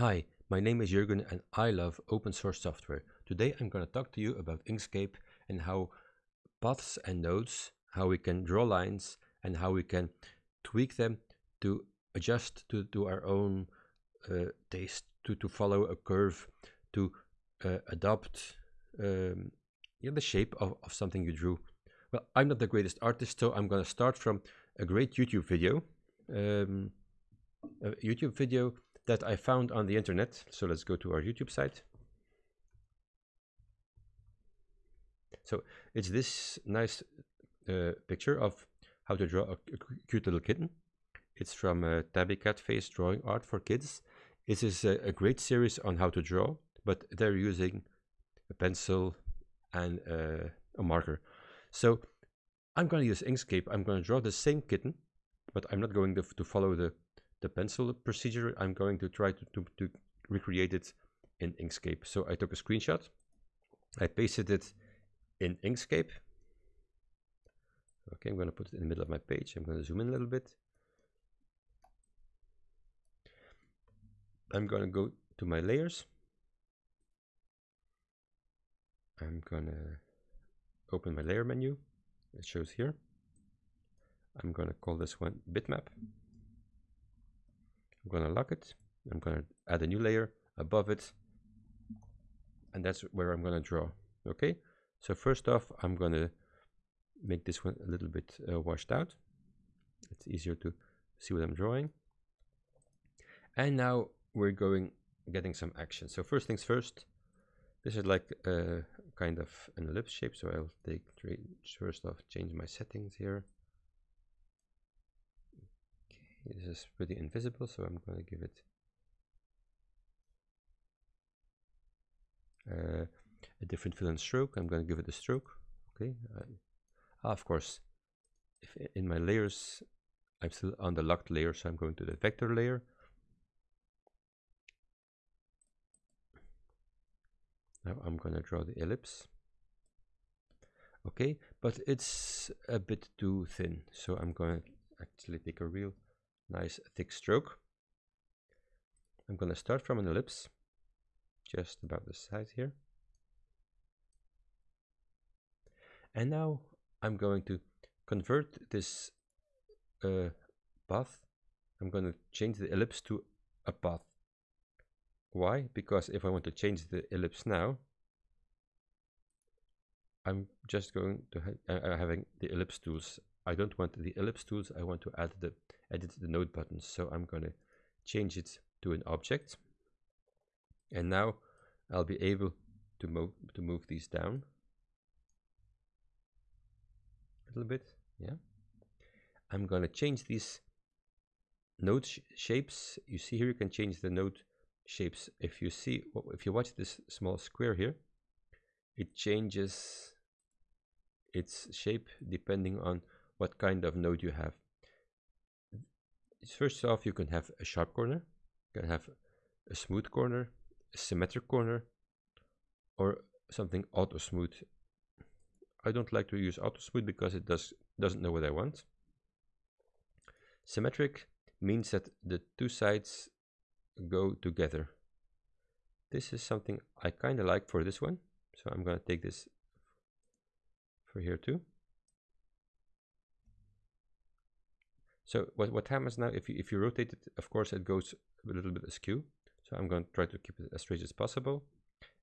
Hi, my name is Jurgen and I love open source software. Today I'm going to talk to you about Inkscape and how paths and nodes, how we can draw lines and how we can tweak them to adjust to, to our own uh, taste, to, to follow a curve, to uh, adopt um, yeah, the shape of, of something you drew. Well, I'm not the greatest artist, so I'm going to start from a great YouTube video. Um, a YouTube video that I found on the internet. So let's go to our YouTube site. So it's this nice uh, picture of how to draw a, cute little kitten. It's from uh, Tabby Cat Face Drawing Art for Kids. This is a, a, great series on how to draw, but they're using a pencil and uh, a marker. So I'm going to use Inkscape. I'm going to draw the same kitten, but I'm not going to, to follow the the pencil procedure, I'm going to try to, to, to recreate it in Inkscape. So I took a screenshot, I pasted it in Inkscape. Okay, I'm going to put it in the middle of my page. I'm going to zoom in a little bit. I'm going to go to my layers. I'm going to open my layer menu. It shows here. I'm going to call this one bitmap. I'm going to lock it. I'm going to add a new layer above it. And that's where I'm going to draw. Okay. So first off, I'm going to make this one a little bit uh, washed out. It's easier to see what I'm drawing. And now we're going getting some action. So first things first, this is like a kind of an ellipse shape. So I'll take first off, change my settings here. This is pretty invisible, so I'm going to give it uh, a different fill and stroke. I'm going to give it a stroke. Okay. ah, of course, if in my layers, I'm still on the locked layer, so I'm going to the vector layer. Now I'm going to draw the ellipse. Okay, but it's a bit too thin, so I'm going to actually take a real nice thick stroke. I'm going to start from an ellipse, just about the size here. And now I'm going to convert this uh, path. I'm going to change the ellipse to a path. Why? Because if I want to change the ellipse now, I'm just going to ha uh, having the ellipse tools. I don't want the ellipse tools. I want to add the edit the node buttons. So I'm going to change it to an object. And now I'll be able to move to move these down a little bit. Yeah. I'm going to change these node sh shapes. You see here you can change the node shapes. If you see if you watch this small square here, it changes its shape depending on what kind of node you have first off, you can have a sharp corner, you can have a smooth corner, a symmetric corner, or something auto smooth. I don't like to use auto smooth because it does doesn't know what I want. Symmetric means that the two sides go together. This is something I kind of like for this one, so I'm going to take this for here too. So what, what happens now, if you, if you rotate it, of course, it goes a little bit askew. So I'm going to try to keep it as straight as possible.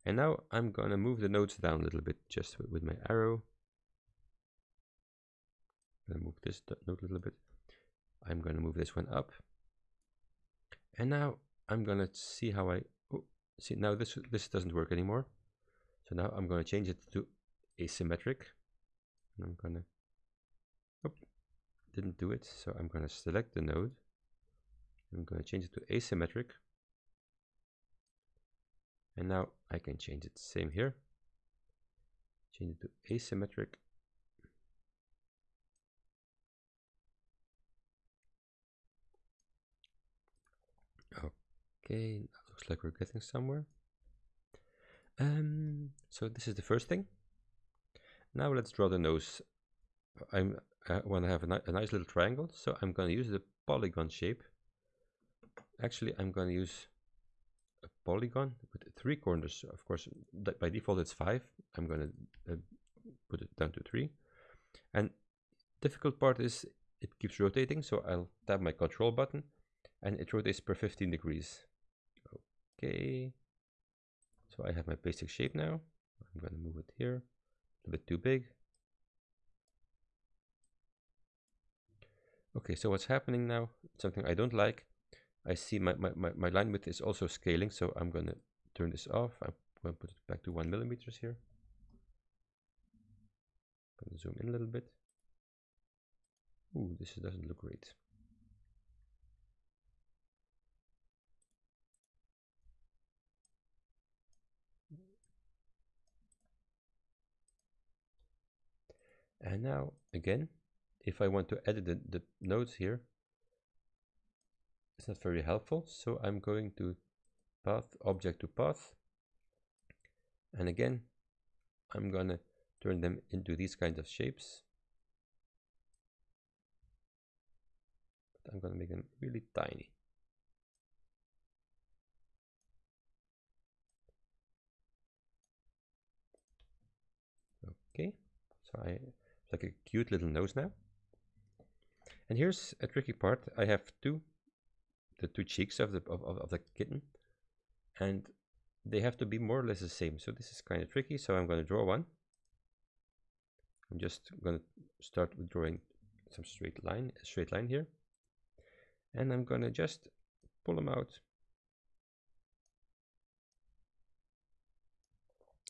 And now I'm going to move the nodes down a little bit just with, my arrow. I'm going to move this node a little bit. I'm going to move this one up. And now I'm going to see how I, oh, see now this, this doesn't work anymore. So now I'm going to change it to asymmetric. And I'm going to didn't do it so I'm going to select the node. I'm going to change it to asymmetric. And now I can change it. Same here. Change it to asymmetric. Okay looks like we're getting somewhere. Um so this is the first thing. Now let's draw the nose I'm I want to have a, ni a nice little triangle, so I'm going to use the polygon shape. Actually, I'm going to use a polygon with three corners. Of course, by default it's five. I'm going to uh, put it down to three. And difficult part is it keeps rotating. So I'll tap my control button and it rotates per 15 degrees. Okay. So I have my basic shape now. I'm going to move it here. A bit too big. Okay, so what's happening now? Something I don't like. I see my, my, my, my line width is also scaling, so I'm going to turn this off. I'm going to put it back to one millimeters here. I'm going to zoom in a little bit. Ooh, this doesn't look great. And now, again, if I want to edit the, the nodes here, it's not very helpful. So I'm going to path, object to path. And again, I'm going to turn them into these kinds of shapes. But I'm going to make them really tiny. Okay, so I like a cute little nose now. And here's a tricky part. I have two, the two cheeks of the of, of the kitten, and they have to be more or less the same. So this is kind of tricky. So I'm going to draw one. I'm just going to start with drawing some straight line, a straight line here, and I'm going to just pull them out.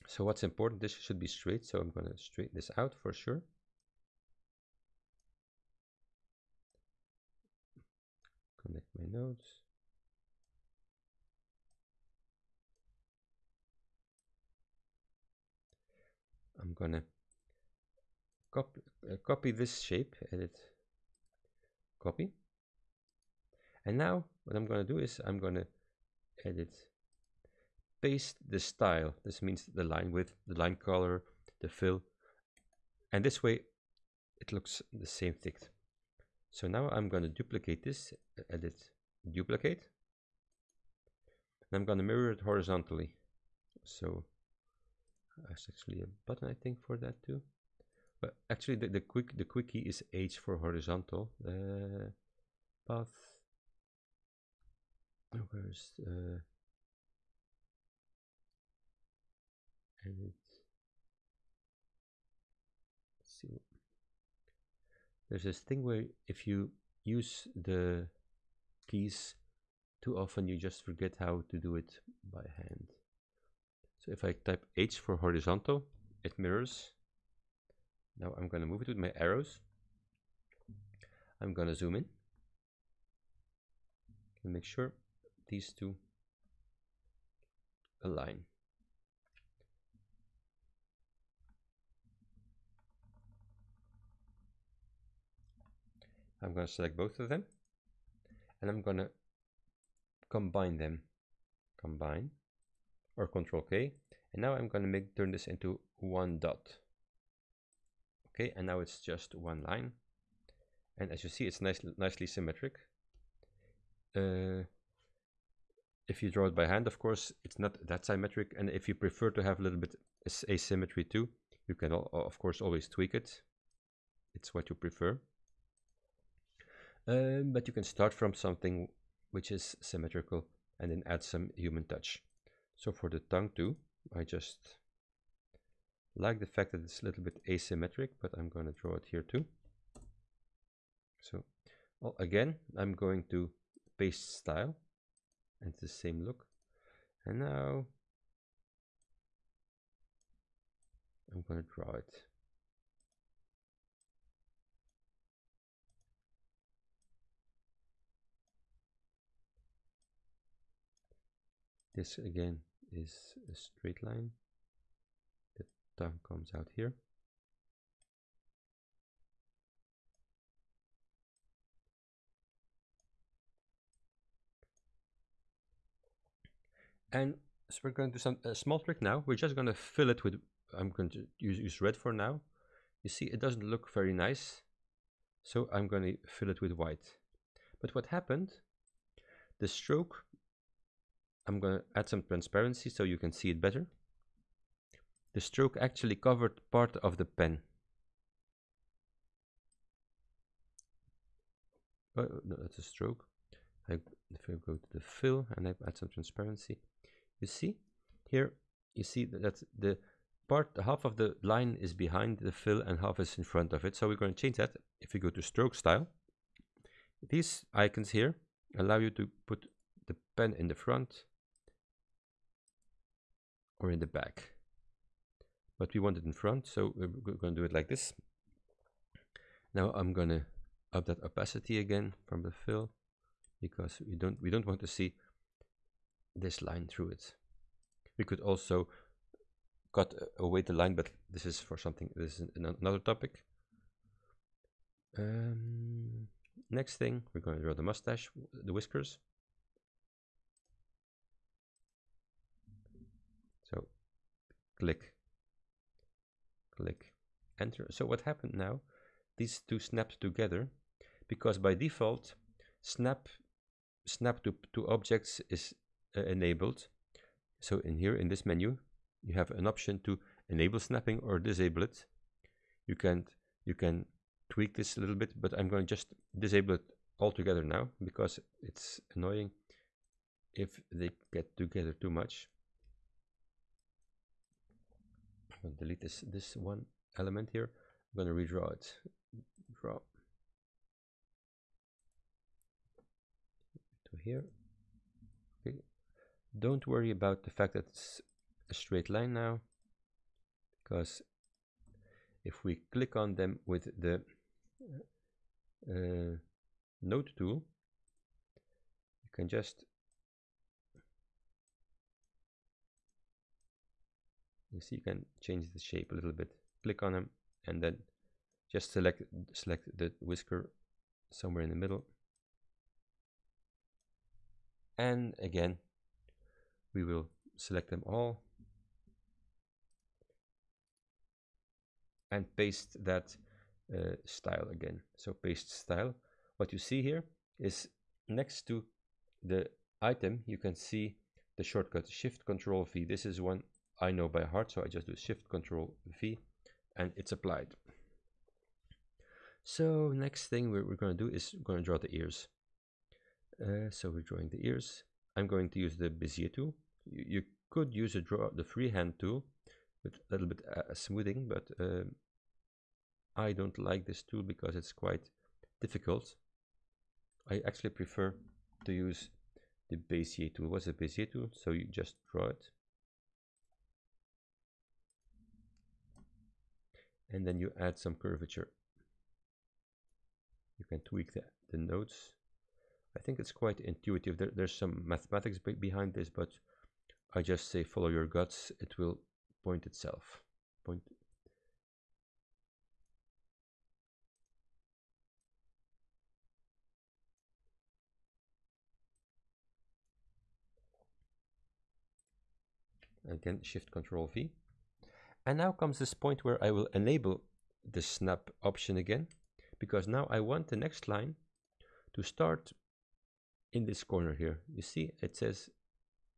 So what's important? This should be straight. So I'm going to straighten this out for sure. Connect my nodes. I'm gonna copy, uh, copy this shape, edit, copy. And now what I'm gonna do is I'm gonna edit, paste the style. This means the line width, the line color, the fill. And this way it looks the same thick. So now I'm going to duplicate this, edit, duplicate. And I'm going to mirror it horizontally. So there's actually a button I think for that too. But actually the, the quick the quick key is H for horizontal. Uh, path. Where's uh, edit? Let's see there's this thing where if you use the keys too often you just forget how to do it by hand. So if I type H for horizontal it mirrors. Now I'm going to move it with my arrows. I'm going to zoom in and make sure these two align I'm going to select both of them and I'm going to combine them. Combine or control K and now I'm going to make turn this into one dot. Okay and now it's just one line. And as you see it's nice, nicely symmetric. Uh, if you draw it by hand of course it's not that symmetric. And if you prefer to have a little bit asymmetry too you can of course always tweak it. It's what you prefer um, but you can start from something which is symmetrical and then add some human touch. So for the tongue too, I just like the fact that it's a little bit asymmetric, but I'm going to draw it here too. So well, again, I'm going to paste style and the same look. And now I'm going to draw it. This again is a straight line. The tongue comes out here. And so we're going to do some a small trick now. We're just going to fill it with, I'm going to use, use red for now. You see, it doesn't look very nice. So I'm going to fill it with white. But what happened, the stroke I'm going to add some transparency so you can see it better. The stroke actually covered part of the pen. Oh, no, that's a stroke. I, if I go to the fill and I add some transparency, you see here, you see that the part, half of the line is behind the fill and half is in front of it. So we're going to change that. If we go to stroke style, these icons here allow you to put the pen in the front or in the back. But we want it in front, so we're going to do it like this. Now I'm going to up that opacity again from the fill because we don't we don't want to see this line through it. We could also cut away the line, but this is for something. This is another topic. Um, next thing, we're going to draw the mustache, the whiskers. So, click, click, enter. So what happened now? These two snapped together because by default, snap snap to, to objects is uh, enabled. So in here, in this menu, you have an option to enable snapping or disable it. You can you can tweak this a little bit, but I'm going to just disable it altogether now because it's annoying if they get together too much. I'm to delete this this one element here. I'm going to redraw it. Draw to here. Okay. Don't worry about the fact that it's a straight line now because if we click on them with the uh, node tool you can just you see you can change the shape a little bit click on them and then just select select the whisker somewhere in the middle and again we will select them all and paste that uh, style again. So paste style. What you see here is next to the item, you can see the shortcut Shift Control V. This is one I know by heart, so I just do Shift Control V and it's applied. So next thing we're, we're going to do is going to draw the ears. Uh, so we're drawing the ears. I'm going to use the Bezier tool. You, you could use a draw the freehand tool, with a little bit uh, smoothing, but um, I don't like this tool because it's quite difficult. I actually prefer to use the Bezier tool. What's a Bezier tool? So you just draw it. And then you add some curvature. You can tweak the, the nodes. I think it's quite intuitive. There, there's some mathematics behind this, but I just say follow your guts. It will point itself. Point. Again, Shift Control V. And now comes this point where I will enable the snap option again, because now I want the next line to start in this corner here. You see, it says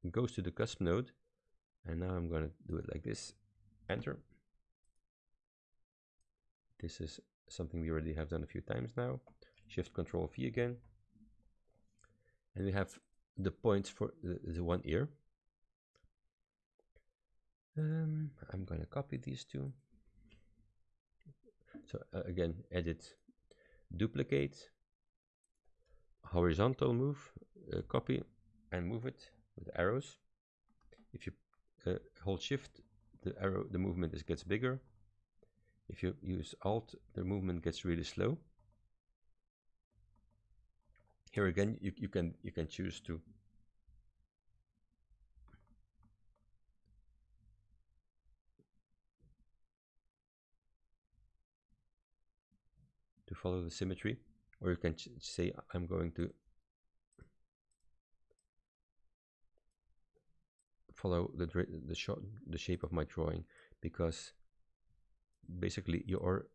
it goes to the cusp node and now I'm going to do it like this. Enter. This is something we already have done a few times now. Shift control V again. And we have the points for the, the one ear um, I'm going to copy these two. So uh, again edit duplicate horizontal move uh, copy and move it with arrows. If you uh, hold shift the arrow the movement is gets bigger. If you use alt the movement gets really slow. Here again you, you can you can choose to to follow the symmetry or you can say I'm going to follow the the, shot, the shape of my drawing because basically you're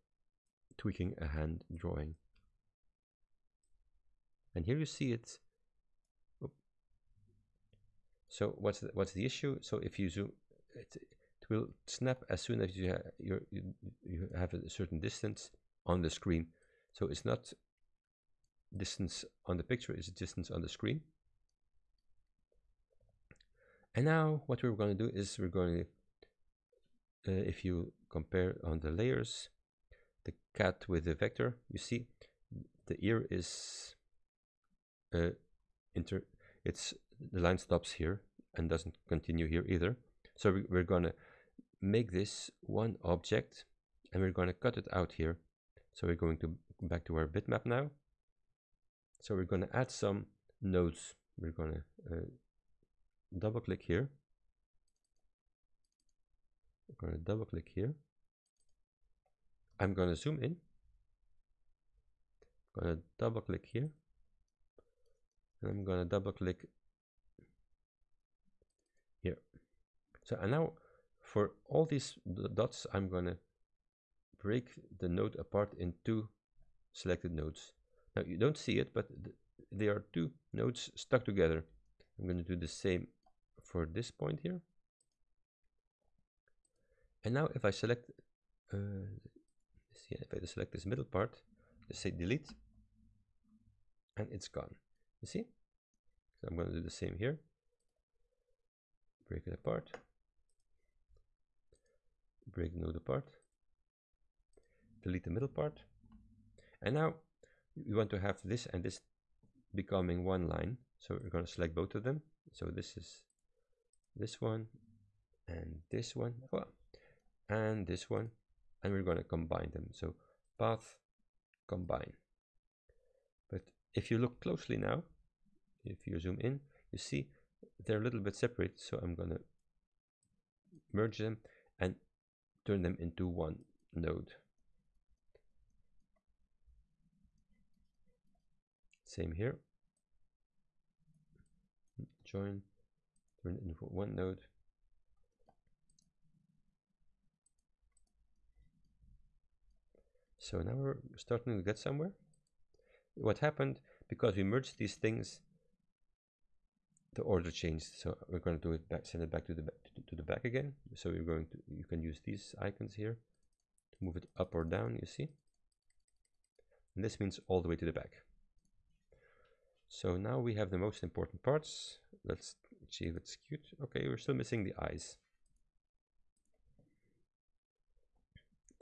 tweaking a hand drawing and here you see it So what's the, what's the issue? So if you zoom, it, it will snap as soon as you, ha you, you have a certain distance on the screen. So it's not distance on the picture, it's distance on the screen. And now what we're going to do is we're going to, uh, if you compare on the layers, the cat with the vector, you see the ear is uh, inter, it's the line stops here and doesn't continue here either. So we, we're going to make this one object and we're going to cut it out here. So we're going to back to our bitmap now. So we're going to add some nodes. We're going to uh, double click here. We're going to double click here. I'm going to zoom in. I'm going to double click here. And I'm going to double click here. So and now for all these dots, I'm going to break the node apart in two selected nodes. Now you don't see it, but th they are two nodes stuck together. I'm going to do the same for this point here. And now if I select, uh, see, if I select this middle part, just say delete, and it's gone. You see? So I'm going to do the same here. Break it apart. Break node apart. Delete the middle part. And now we want to have this and this becoming one line. So we're going to select both of them. So this is this one and this one oh, and this one and we're going to combine them. So path combine. But if you look closely now, if you zoom in, you see they're a little bit separate. So I'm going to merge them and turn them into one node. Same here. Join, turn it into one node. So now we're starting to get somewhere. What happened, because we merged these things, the order changed. So we're going to do it back, send it back to the back, to, to the back again. So we're going to, you can use these icons here to move it up or down, you see. And this means all the way to the back. So now we have the most important parts. Let's see if it's cute. Okay, we're still missing the eyes.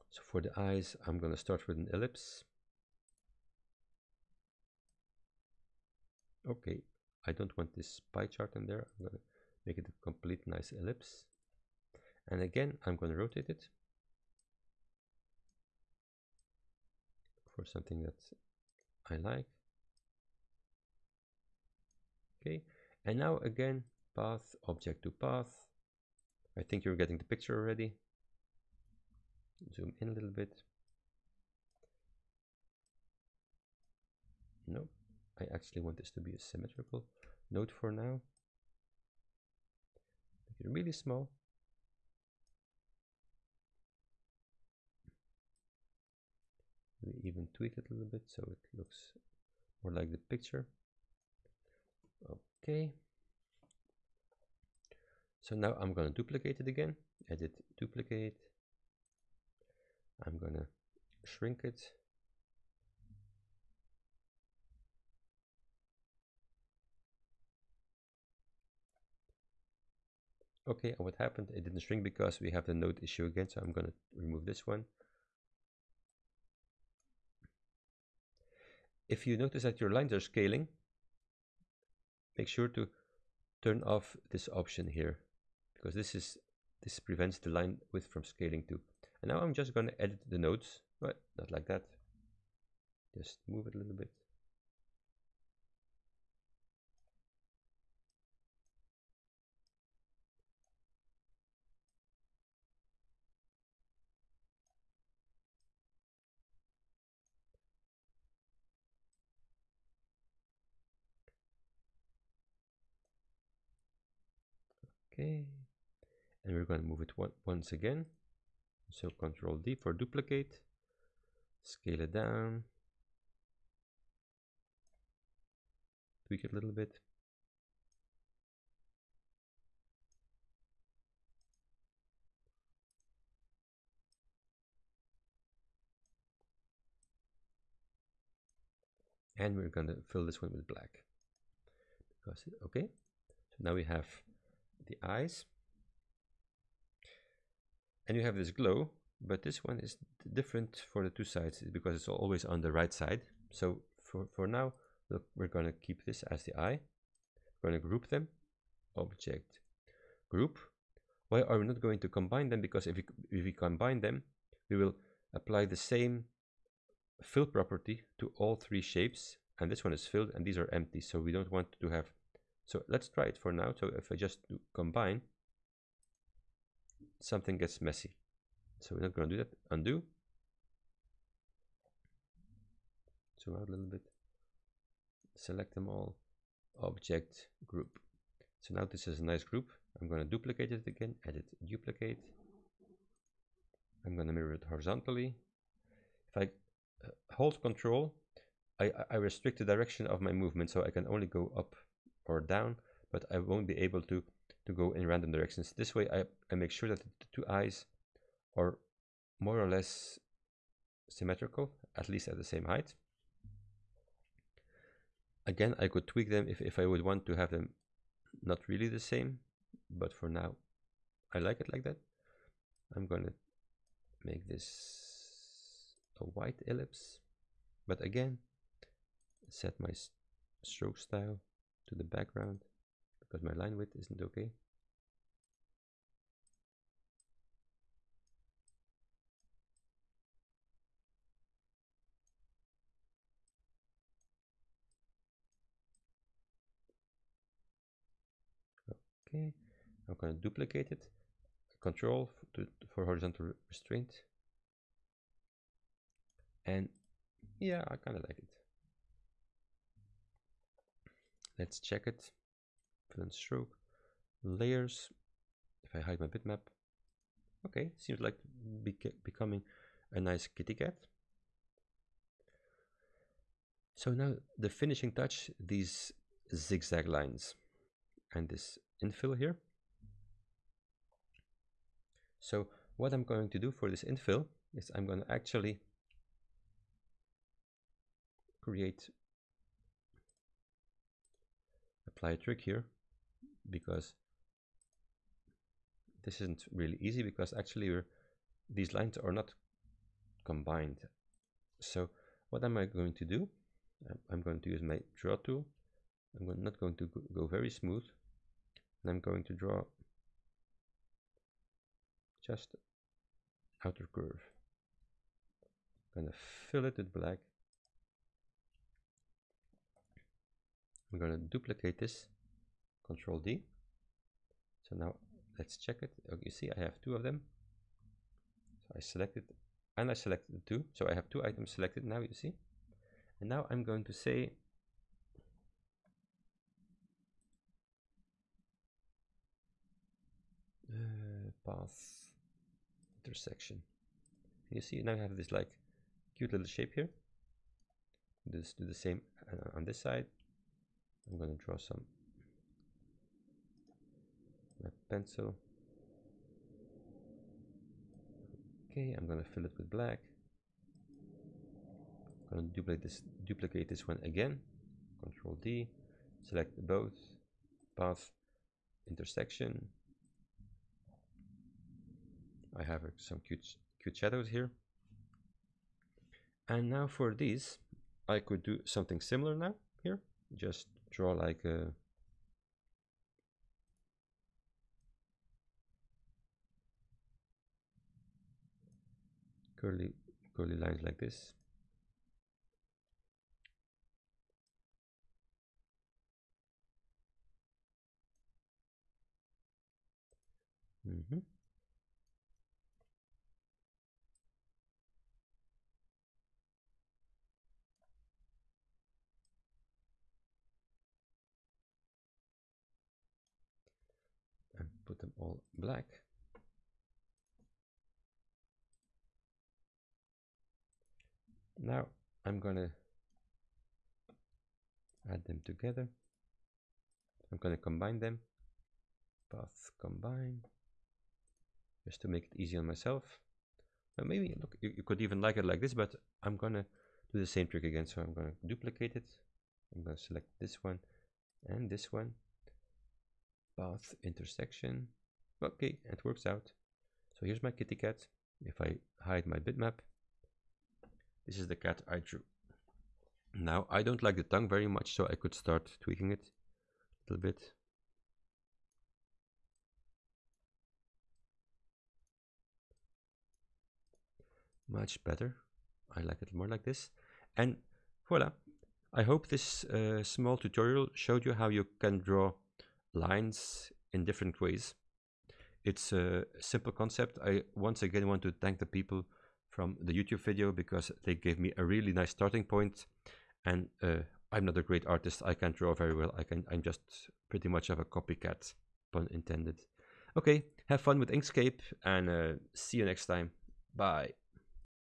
So for the eyes, I'm going to start with an ellipse. Okay, I don't want this pie chart in there. I'm going to make it a complete nice ellipse. And again, I'm going to rotate it for something that I like okay. And now again path object to path. I think you're getting the picture already. Zoom in a little bit. No I actually want this to be a symmetrical node for now. Make it really small. Maybe even tweak it a little bit so it looks more like the picture okay. So now I'm going to duplicate it again. Edit duplicate. I'm going to shrink it. Okay and what happened? It didn't shrink because we have the node issue again so I'm going to remove this one. If you notice that your lines are scaling make sure to turn off this option here because this is this prevents the line width from scaling too. And now I'm just going to edit the nodes but not like that. Just move it a little bit Okay, and we're going to move it once again. So Control D for duplicate, scale it down, tweak it a little bit. And we're going to fill this one with black. Because, okay, so now we have the eyes. And you have this glow but this one is different for the two sides because it's always on the right side. So for for now look we're going to keep this as the eye. We're going to group them. Object group. Why are we not going to combine them? Because if we if we combine them we will apply the same fill property to all three shapes. And this one is filled and these are empty. So we don't want to have so let's try it for now. So if I just combine something gets messy. So we're not going to do that. Undo. Zoom out a little bit. Select them all. Object group. So now this is a nice group. I'm going to duplicate it again. Edit duplicate. I'm going to mirror it horizontally. If I uh, hold control I, I restrict the direction of my movement so I can only go up or down but I won't be able to to go in random directions. This way I, I make sure that the two eyes are more or less symmetrical at least at the same height. Again I could tweak them if, if I would want to have them not really the same but for now I like it like that. I'm gonna make this a white ellipse but again set my stroke style to the background because my line width isn't okay. Okay I'm going to duplicate it. Control to, for horizontal restraint. And yeah I kind of like it let's check it. Fill and stroke. Layers. If I hide my bitmap. Okay seems like becoming a nice kitty cat. So now the finishing touch these zigzag lines and this infill here. So what I'm going to do for this infill is I'm going to actually create apply a trick here because this isn't really easy because actually these lines are not combined. So what am I going to do? Um, I'm going to use my draw tool. I'm not going to go very smooth. And I'm going to draw just outer curve. I'm gonna fill it with black I'm going to duplicate this, Control D. So now let's check it. Oh, you see I have two of them. So I selected and I selected the two. So I have two items selected now, you see. And now I'm going to say uh, path intersection. You see now I have this like cute little shape here. Just do the same uh, on this side I'm to draw some my pencil. Okay I'm to fill it with black. I'm to duplicate this duplicate this one again. Control D select both path intersection. I have uh, some cute cute shadows here. And now for these I could do something similar now here. Just draw like a curly curly lines like this mm -hmm. Put them all black. Now I'm gonna add them together. I'm gonna combine them. Path combine. Just to make it easy on myself. But maybe look, you, you could even like it like this, but I'm gonna do the same trick again. So I'm to duplicate it. I'm to select this one and this one. Path intersection. Okay, it works out. So here's my kitty cat. If I hide my bitmap, this is the cat I drew. Now, I don't like the tongue very much, so I could start tweaking it a little bit. Much better. I like it more like this. And voila. I hope this uh, small tutorial showed you how you can draw lines in different ways. It's a simple concept. I once again want to thank the people from the YouTube video because they gave me a really nice starting point and uh, I'm not a great artist. I can't draw very well. I can. I'm just pretty much of a copycat, pun intended. Okay, have fun with Inkscape and uh, see you next time. Bye.